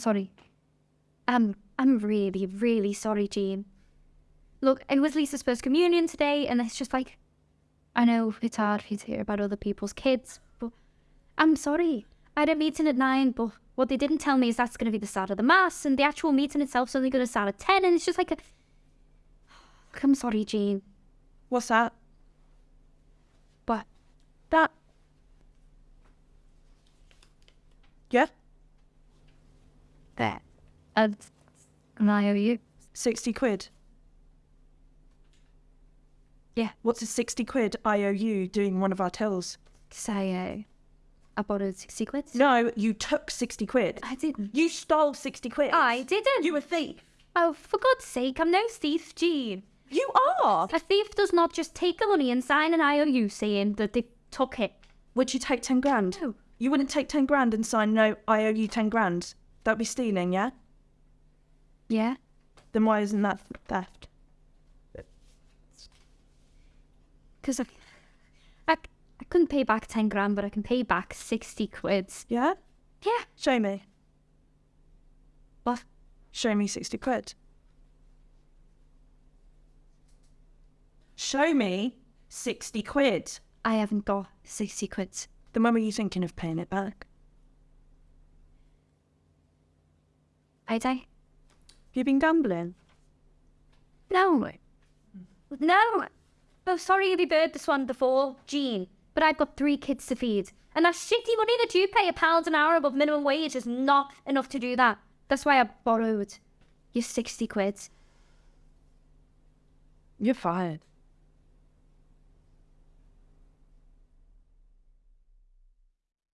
sorry. Um, I'm really, really sorry, Jean. Look, it was Lisa's first communion today, and it's just like, I know it's hard for you to hear about other people's kids, but I'm sorry. I had a meeting at nine, but what they didn't tell me is that's going to be the start of the mass, and the actual meeting itself's only going to start at ten, and it's just like a. Look, I'm sorry, Jean, What's that? but That. Yeah? There, and and I owe you. 60 quid. Yeah. What's a 60 quid IOU doing one of our tills? Say, I, uh, I borrowed sixty quid. No, you took 60 quid. I didn't. You stole 60 quid. I didn't. You a thief. Oh, for God's sake, I'm no thief, Jean. You are. A thief does not just take the money and sign an IOU saying that they took it. Would you take 10 grand? No. You wouldn't take 10 grand and sign, no, IOU 10 grand. That'd be stealing, yeah? Yeah? Then why isn't that theft? Because I, I, I couldn't pay back 10 grand, but I can pay back 60 quids. Yeah? Yeah. Show me. What? Show me 60 quid. Show me 60 quid. I haven't got 60 quids. Then when were you thinking of paying it back? Have you been gambling? No. No. Oh, sorry if you've heard this one before, Jean, but I've got three kids to feed. And that shitty money that you pay a pound an hour above minimum wage is not enough to do that. That's why I borrowed your 60 quid. You're fired.